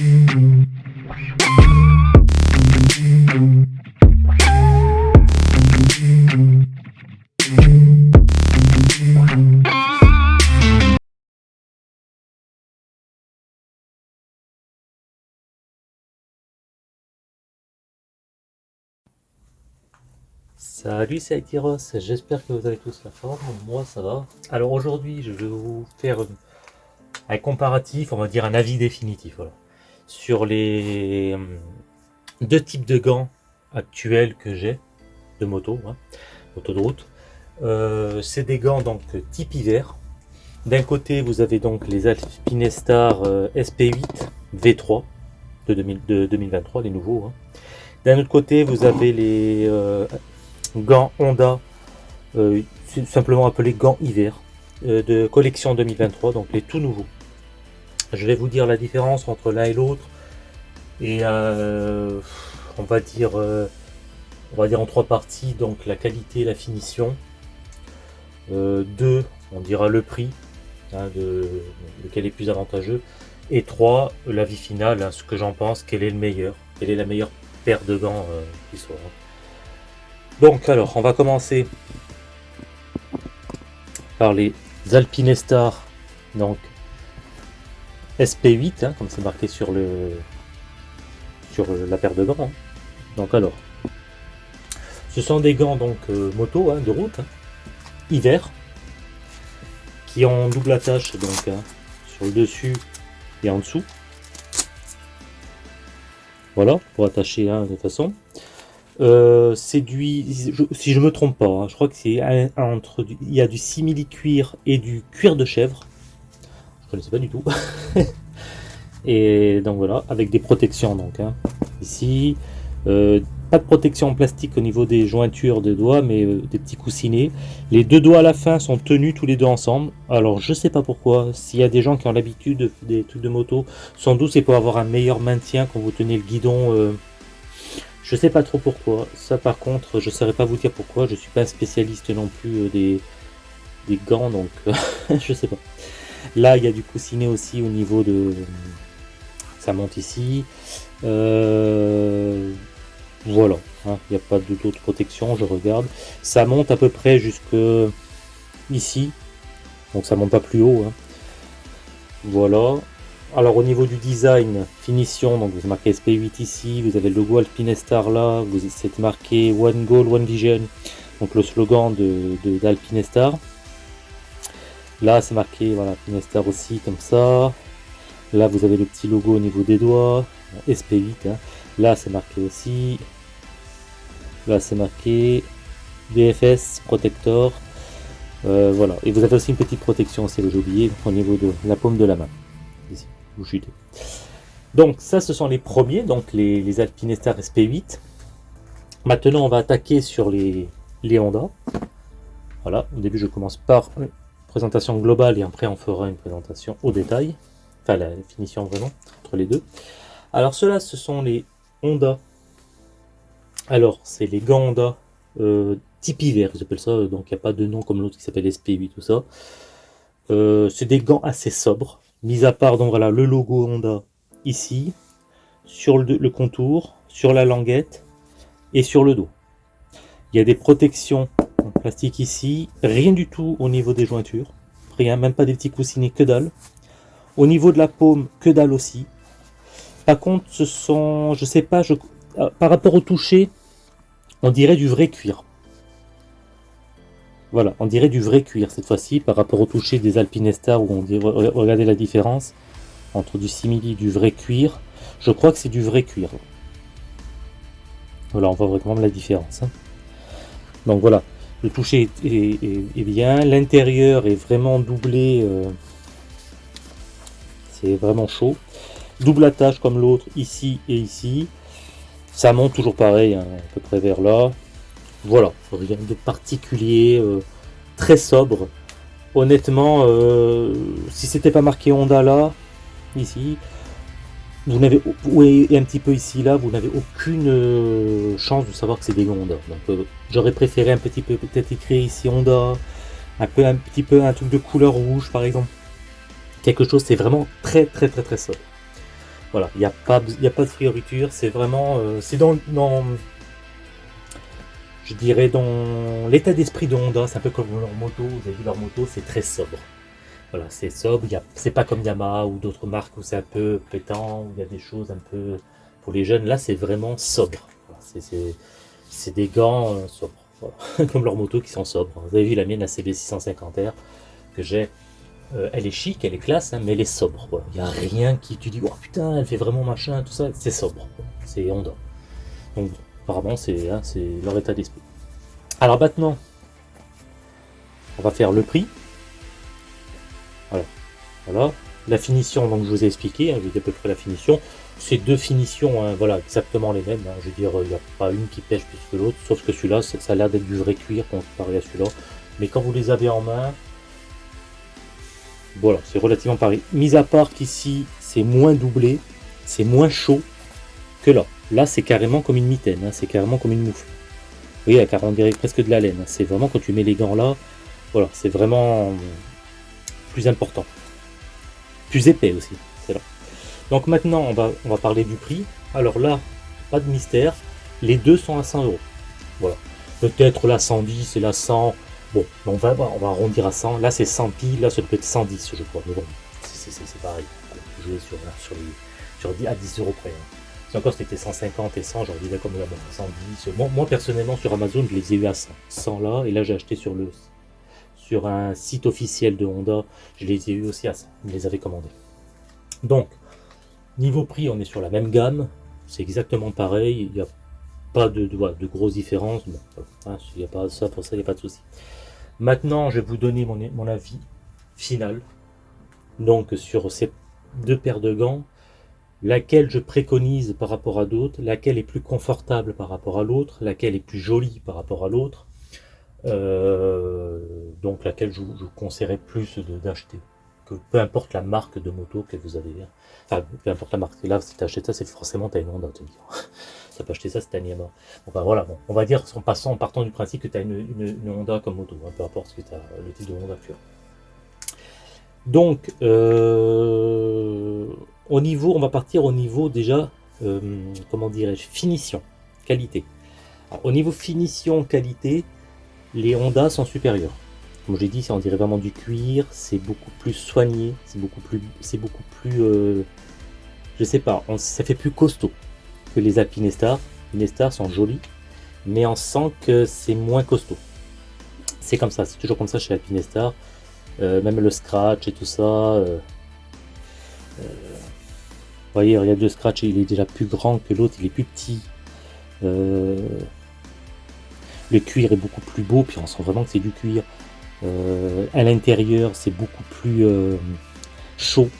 Salut c'est Aitiros, j'espère que vous avez tous la forme, moi ça va. Alors aujourd'hui je vais vous faire un comparatif, on va dire un avis définitif sur les euh, deux types de gants actuels que j'ai de moto, hein, moto de route. Euh, c'est des gants donc type hiver. D'un côté vous avez donc les Alpinestar euh, SP8 V3 de, 2023, les nouveaux. Hein. D'un autre côté vous avez les gants Honda, simplement appelé gants hiver, de collection 2023, donc les tout nouveaux. Je vais vous dire la différence entre l'un et l'autre, et euh, on va dire on va dire en trois parties, donc la qualité, la finition, deux, on dira le prix, hein, lequel est plus avantageux, et trois, la vie finale, hein, ce que j'en pense, quel est le meilleur, quelle est la meilleure paire de gants qui soit. Donc alors, on va commencer par les Alpinestar, donc SP8, hein, comme c'est marqué sur le sur la paire de gants. Hein. Donc alors, ce sont des gants donc euh, moto hein, de route, hiver, qui ont double attache donc sur le dessus et en dessous. Voilà, pour attacher de toute façon. Euh, c'est du, si je me trompe pas, je crois que c'est entre, il y a du simili cuir et du cuir de chèvre. Je connaissais pas du tout. et donc voilà, avec des protections donc hein. ici, euh, pas de protection en plastique au niveau des jointures des doigts, mais euh, des petits coussinets. Les deux doigts à la fin sont tenus tous les deux ensemble. Alors je sais pas pourquoi. S'il y a des gens qui ont l'habitude des trucs de moto, sans doute c'est pour avoir un meilleur maintien quand vous tenez le guidon. Je sais pas trop pourquoi. Ça par contre, je saurais pas vous dire pourquoi. Je suis pas un spécialiste non plus euh, des, des gants, donc je sais pas. Là, il y a du coussinet aussi au niveau de... Ça monte ici. Euh, voilà, hein. il n'y a pas d'autre protection, je regarde. Ça monte à peu près jusque ici. Donc ça monte pas plus haut. Hein. Voilà. Alors au niveau du design, finition, donc vous marquez SP8 ici, vous avez le logo Alpinestar là, vous êtes marqué One Goal, One Vision, donc le slogan de d'Alpinestar. Là c'est marqué voilà Alpinestar aussi comme ça. Là vous avez le petit logo au niveau des doigts, SP8. Hein. Là c'est marqué aussi. Là c'est marqué BFS Protector. Euh, voilà, et vous avez aussi une petite protection, c'est j'ai oublié, au niveau de la paume de la main. Donc ça, ce sont les premiers, donc les, les Alpinestar SP8. Maintenant, on va attaquer sur les, les Honda. Voilà, au début, je commence par présentation globale et après, on fera une présentation au détail. Enfin, la définition vraiment, entre les deux. Alors, ceux-là, ce sont les Honda. Alors, c'est les gants Honda euh, type hiver, j'appelle ça. Donc, il n'y a pas de nom comme l'autre qui s'appelle SP8, tout ça. Euh, c'est des gants assez sobres. Mis à part donc voilà le logo Honda ici, sur le, contour, sur la languette et sur le dos. Il y a des protections plastique ici, rien du tout au niveau des jointures, rien, même pas des petits coussinets, que dalle. Au niveau de la paume, que dalle aussi. Par contre, ce sont, je sais pas, je, euh, par rapport au toucher, on dirait du vrai cuir. Voilà, on dirait du vrai cuir cette fois-ci par rapport au toucher des Alpinestar où on dirait, regardez la différence entre du simili et du vrai cuir. Je crois que c'est du vrai cuir. Voilà, on voit vraiment la différence. Hein. Donc voilà, le toucher est, bien, l'intérieur est vraiment doublé, euh, c'est vraiment chaud. Double attache comme l'autre ici et ici. Ça monte toujours pareil, hein, à peu près vers là. Voilà, rien de particulier, euh, très sobre. Honnêtement, euh, si c'était pas marqué Honda là, ici, vous n'avez et un petit peu ici là, vous n'avez aucune euh, chance de savoir que c'est des Honda. Donc j'aurais préféré un petit peu peut-être écrit ici Honda, un peu un petit peu un truc de couleur rouge par exemple. Quelque chose, c'est vraiment très très très très sobre. Voilà, il n'y a, pas, a pas de frioriture, c'est vraiment... Euh, c'est dans, Je dirais dans l'état d'esprit de Honda, c'est un peu comme leur moto, vous avez vu leur moto, c'est très sobre. Voilà, c'est sobre, c'est pas comme Yamaha ou d'autres marques où c'est un peu pétant, où il y a des choses un peu... Pour les jeunes, là c'est vraiment sobre. c'est des gants euh, sobres, comme leur moto qui sont sobres. Vous avez vu la mienne, la CB650R, que j'ai euh, elle est chic, elle est classe, hein, mais elle est sobre. Il n'y a rien qui tu dis, oh putain, elle fait vraiment machin, tout ça. C'est sobre. C'est Honda. Donc, apparemment, hein, c'est leur état d'esprit. Alors maintenant, on va faire le prix. Voilà. voilà. La finition, donc je vous ai expliqué, hein, je vous ai à peu près la finition. Ces deux finitions, voilà, exactement les mêmes. je veux dire, il n'y a pas une qui pêche plus que l'autre, sauf que celui-là, ça a l'air d'être du vrai cuir comparé à celui-là. Mais quand vous les avez en main, voilà, c'est relativement pareil. Mis à part qu'ici, c'est moins doublé, c'est moins chaud que là. Là, c'est carrément comme une mitaine, hein, c'est carrément comme une moufle. Vous voyez, on dirait presque de la laine. Hein. C'est vraiment quand tu mets les gants là, voilà, c'est vraiment plus important. Plus épais aussi, c'est là. Donc maintenant, on va, on va parler du prix. Alors là, pas de mystère, les deux sont à 100 euros. Voilà. Peut-être la 110 et la 100, Bon, on va, on va arrondir à 100. Là, c'est 100 piles. Là, ça peut être 110, je crois. Mais bon, c'est pareil. Jouer sur, sur, sur 10, à 10 euros près. Hein. Si encore c'était 150 et 100, j'aurais dit d'accord, mais 110. Moi, moi, personnellement, sur Amazon, je les ai eu à 100. 100 là, et là, j'ai acheté sur le sur un site officiel de Honda. Je les ai eu aussi à 100. Je les avais commandés. Donc, niveau prix, on est sur la même gamme. C'est exactement pareil. Il n'y a pas de, de, de grosses différences. Hein, il n'y a pas ça, pour ça, il n'y a pas de souci. Maintenant, je vais vous donner mon, avis final. Donc, sur ces deux paires de gants, laquelle je préconise par rapport à d'autres, laquelle est plus confortable par rapport à l'autre, laquelle est plus jolie par rapport à l'autre, donc laquelle je, vous conseillerais plus d'acheter. Peu importe la marque de moto que vous avez, enfin peu importe la marque. Là, si tu achètes ça, c'est forcément ta une Honda, dire t'as pas acheté ça, c'est un Yamaha. Enfin voilà, bon, on va dire en passant, en partant du principe que tu as une, Honda comme moto, hein, peu importe ce que tu as, le type de Honda que Donc, euh, au niveau, on va partir au niveau déjà, euh, comment dirais-je, finition, qualité. au niveau finition, qualité, les Honda sont supérieurs. Comme je l'ai dit, on dirait vraiment du cuir, c'est beaucoup plus soigné, c'est beaucoup plus, c'est beaucoup plus, euh, je sais pas, ça fait plus costaud que les Alpinestar. Les stars sont jolies, mais on sent que c'est moins costaud. C'est comme ça, c'est toujours comme ça chez Alpinestar. Euh, même le scratch et tout ça. Euh, vous voyez, regarde le scratch, il est déjà plus grand que l'autre, il est plus petit. Le cuir est beaucoup plus beau, puis on sent vraiment que c'est du cuir. à l'intérieur, c'est beaucoup plus chaud.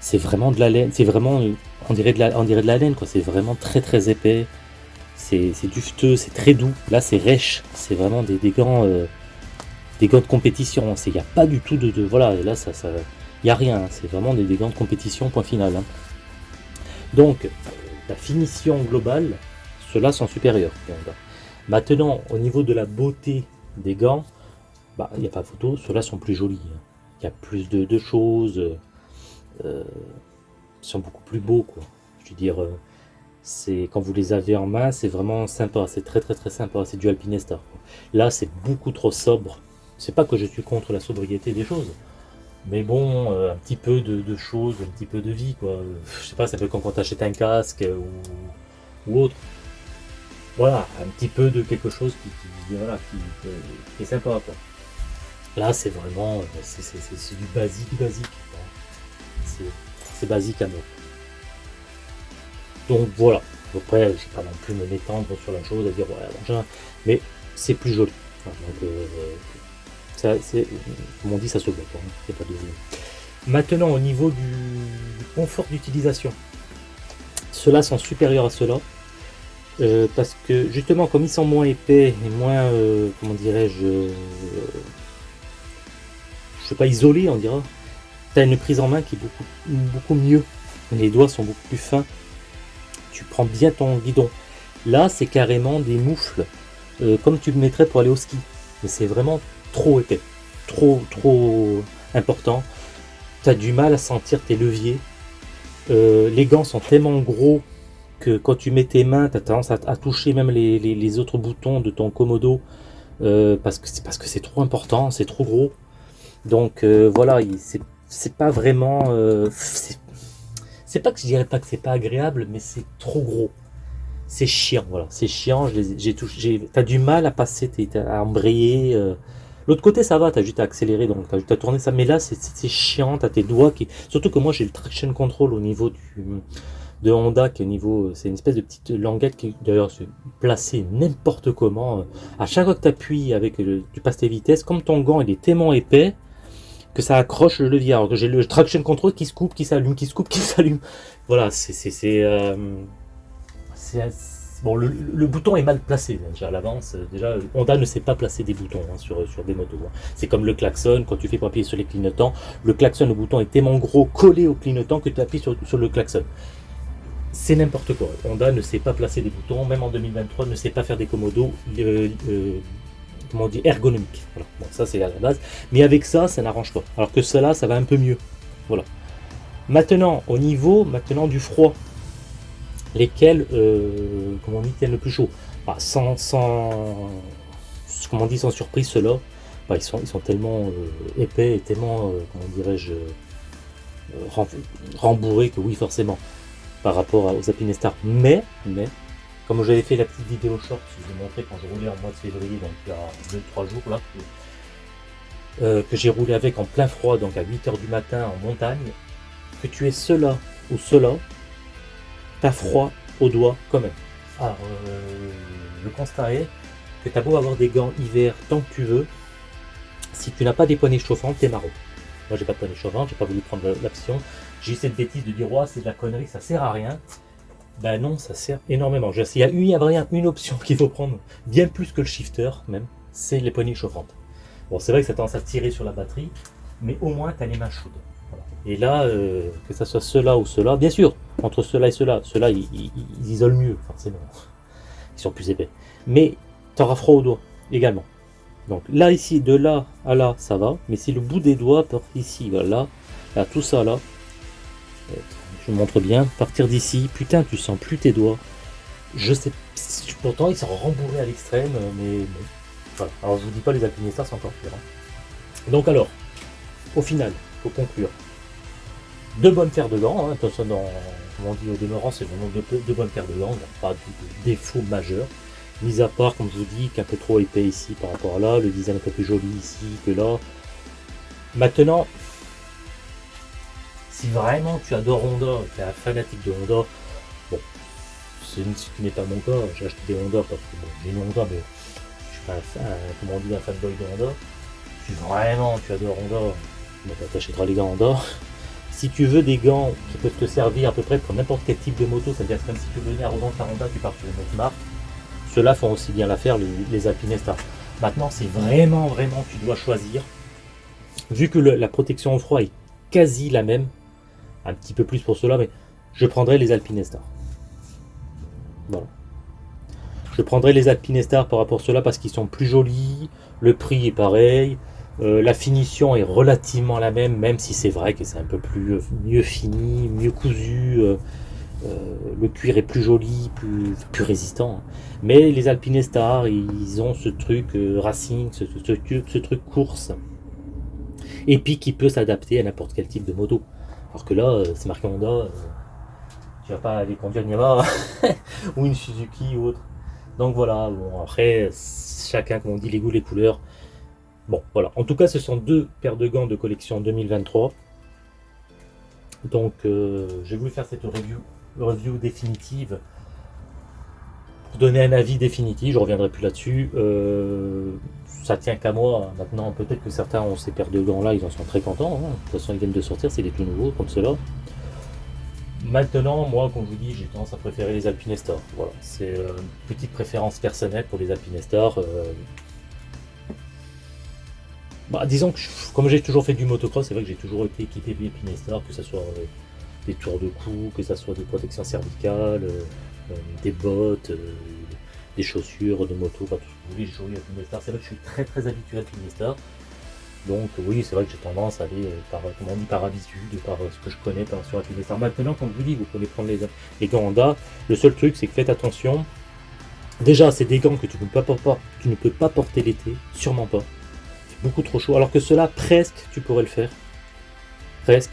C'est vraiment de la laine, c'est vraiment on dirait de la, de laine, quoi. C'est vraiment très très épais. C'est dufteux, c'est très doux. Là, c'est rêche. C'est vraiment des, gants, euh, gants de compétition. Il n'y a pas du tout de, voilà. Là, ça, ça, il n'y a rien. C'est vraiment des, gants de compétition. Point final. Hein. Donc, la finition globale, ceux-là sont supérieurs. Maintenant, au niveau de la beauté des gants, bah, il n'y a pas photo. Ceux-là sont plus jolis. Hein. Il y a plus de, choses. Euh, sont beaucoup plus beaux quoi. Je veux dire, euh, quand vous les avez en main, c'est vraiment sympa, c'est très très très sympa, c'est du Alpinestar. Là, c'est beaucoup trop sobre. C'est pas que je suis contre la sobriété des choses, mais bon, euh, un petit peu de, choses, un petit peu de vie quoi. Je sais pas, ça comme quand t'achètes un casque ou, autre. Voilà, un petit peu de quelque chose qui, voilà, qui, est sympa. Là, c'est vraiment, euh, c'est du basique basique. C'est basique à nous. Donc voilà. Après, je ne vais pas non plus me m'étendre sur la chose, à dire ouais, mais c'est plus joli. euh, comme on dit, ça se voit. Hein. Maintenant, au niveau du, confort d'utilisation, ceux-là sont supérieurs à ceux-là. Euh, parce que justement, comme ils sont moins épais et moins, euh, comment dirais-je, je sais pas, isolés, on dira, tu une prise en main qui est beaucoup, beaucoup mieux. Les doigts sont beaucoup plus fins. Tu prends bien ton guidon. Là, c'est carrément des moufles, euh, comme tu le mettrais pour aller au ski. Mais c'est vraiment trop épais. Trop, trop important. Tu as du mal à sentir tes leviers. les gants sont tellement gros que quand tu mets tes mains, tu as tendance à, toucher même les, autres boutons de ton Komodo parce que c'est parce que c'est trop important, c'est trop gros. Donc voilà, c'est pas vraiment... c'est pas que je dirais pas que c'est pas agréable, mais c'est trop gros c'est chiant, voilà, c'est chiant, j'ai touché, t'as du mal à passer, à embrayer, euh. l'autre côté ça va, t'as juste à accélérer, donc t'as juste à tourner ça, mais là c'est chiant, t'as tes doigts qui, surtout que moi j'ai le traction control au niveau du, de Honda, qui est au niveau, c'est une espèce de petite languette qui d'ailleurs se placée n'importe comment, à chaque fois que t'appuies avec, le, tu passes tes vitesses, comme ton gant il est tellement épais, que ça accroche le levier, alors que j'ai le traction control qui se coupe, qui s'allume, qui se coupe, qui s'allume, voilà, c'est, euh, bon, le, bouton est mal placé déjà à l'avance. Déjà, Honda ne sait pas placer des boutons hein, sur, sur des motos. Hein. C'est comme le klaxon, quand tu fais pour appuyer sur les clignotants, le klaxon, le bouton est tellement gros collé au clignotant que tu appuies sur, sur le klaxon. C'est n'importe quoi. Honda ne sait pas placer des boutons, même en 2023, ne sait pas faire des commodos euh, euh, comment dit, ergonomiques. Bon, ça c'est à la base. Mais avec ça, ça n'arrange pas. Alors que cela, ça va un peu mieux. Voilà. Maintenant, au niveau maintenant du froid, lesquels, euh, comment dit, tiennent le plus chaud. Bah, sans, sans, comment on dit, sans surprise, ceux-là, bah, ils, sont, ils sont tellement épais et tellement, comment dirais-je, rembourrés que oui, forcément, par rapport aux Apinestar. Mais, mais, comme j'avais fait la petite vidéo short, je vous ai montré quand je roulais en mois de février, donc il y a 2-3 jours là, que, j'ai roulé avec en plein froid, donc à 8h du matin en montagne, que tu es cela ou cela, t'as froid aux doigts quand même. Alors, euh, le constat est que t'as beau avoir des gants hiver tant que tu veux, si tu n'as pas des poignées chauffantes, t'es marron. Moi, j'ai pas de poignées chauffantes, j'ai pas voulu prendre l'option. J'ai cette bêtise de dire, ouais, c'est de la connerie, ça sert à rien. Ben non, ça sert énormément. Il y a une, une option qu'il faut prendre, bien plus que le shifter même, c'est les poignées chauffantes. Bon, c'est vrai que ça tendance à tirer sur la batterie, mais au moins, tu as les mains chaudes. Et là, euh, que ce soit cela ou cela, bien sûr, entre cela et cela, cela ils, isolent mieux, forcément. Ils sont plus épais. Mais tu auras froid aux doigts également. Donc là, ici, de là à là, ça va. Mais si le bout des doigts part ici, voilà, là, tout ça là, je vous montre bien, partir d'ici, putain, tu sens plus tes doigts. Je sais, pourtant ils sont rembourrés à l'extrême, mais bon, voilà. Alors je vous dis pas les alpinistes, c'est encore pire. Hein. Donc alors, au final, pour conclure, deux bonnes paires de gants. Hein. Attention, dans, comme on dit au demeurant, c'est vraiment deux, bonnes paires de gants. pas de, défaut majeur. Mis à part, comme je vous dis, qu'un peu trop épais ici par rapport à là. Le design un peu plus joli ici que là. Maintenant, si vraiment tu adores Honda, tu es un fanatique de Honda, bon, ce qui n'est pas mon cas, j'ai acheté des Honda parce que bon, j'ai une Honda, mais je suis pas un, comment on dit, un fanboy de Honda. Si vraiment tu adores Honda, bah, tu achèteras les gants Honda. Si tu veux des gants qui peuvent te servir à peu près pour n'importe quel type de moto, c'est-à-dire même si tu veux venir à revendre ta Honda, tu pars sur une autre marque, ceux-là font aussi bien l'affaire, les, les Alpinesta. Maintenant, c'est vraiment, vraiment, tu dois choisir. Vu que la protection au froid est quasi la même, un petit peu plus pour cela, mais je prendrai les Alpinestar. Voilà. Je prendrai les Alpinestar par rapport à cela parce qu'ils sont plus jolis, le prix est pareil, euh, la finition est relativement la même, même si c'est vrai que c'est un peu plus euh, mieux fini, mieux cousu. Euh, le cuir est plus joli, plus, résistant. Mais les Alpine Star, ils ont ce truc racing, ce, truc course. Et puis qui peut s'adapter à n'importe quel type de moto. Alors que là, c'est marqué Honda, tu vas pas aller conduire une Yamaha ou une Suzuki ou autre. Donc voilà, bon après, chacun, comme on dit, les goûts, les couleurs. Bon, voilà. En tout cas, ce sont deux paires de gants de collection 2023. Donc, euh, j'ai voulu faire cette review, review définitive pour donner un avis définitif. Je reviendrai plus là-dessus. Euh, ça tient qu'à moi. Maintenant, peut-être que certains ont ces paires de gants-là, ils en sont très contents. Hein. De toute façon, ils viennent de sortir, c'est des tout nouveaux comme cela. Maintenant, moi, comme je vous dis, j'ai tendance à préférer les Alpinestar. Voilà, c'est euh, une petite préférence personnelle pour les Alpinestar. Bah, disons que comme j'ai toujours fait du motocross, c'est vrai que j'ai toujours été équipé de Pinestar, que ce soit euh, des tours de cou, que ce soit des protections cervicales, euh, euh, des bottes, des chaussures de moto, pas tout ce que vous voulez, j'ai toujours eu C'est vrai que je suis très très habitué à Pinestar. Donc oui, c'est vrai que j'ai tendance à aller par, comment par habitude, par ce que je connais par, sur la Maintenant, comme je vous dis, vous pouvez prendre les, les gants Honda. Le seul truc, c'est que faites attention. Déjà, c'est des gants que tu ne peux pas, tu ne peux pas porter l'été, sûrement pas. C'est beaucoup trop chaud. Alors que cela, presque, tu pourrais le faire. Presque.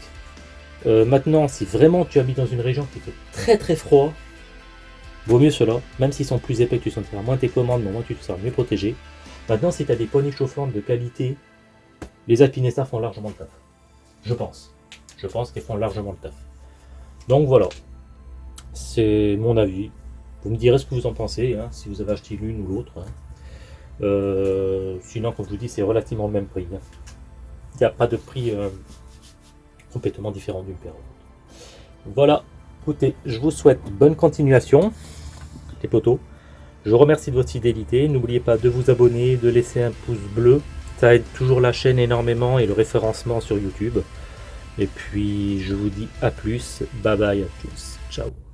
Euh, maintenant, si vraiment tu habites dans une région qui fait très très froid, vaut mieux cela, même s'ils sont plus épais, tu sentiras moins tes commandes, mais au moins tu te seras mieux protégé. Maintenant, si tu as des poignées chauffantes de qualité, les alpinistas font largement le taf. Je pense. Je pense qu'ils font largement le taf. Donc voilà. C'est mon avis. Vous me direz ce que vous en pensez, hein, si vous avez acheté l'une ou l'autre. Hein. Euh, sinon, comme je vous dis, c'est relativement le même prix. Hein. Il n'y a pas de prix euh, complètement différent d'une paire Voilà. Écoutez, je vous souhaite bonne continuation, les potos. Je vous remercie de votre fidélité. N'oubliez pas de vous abonner, de laisser un pouce bleu. Ça aide toujours la chaîne énormément et le référencement sur YouTube. Et puis, je vous dis à plus. Bye bye à tous. Ciao.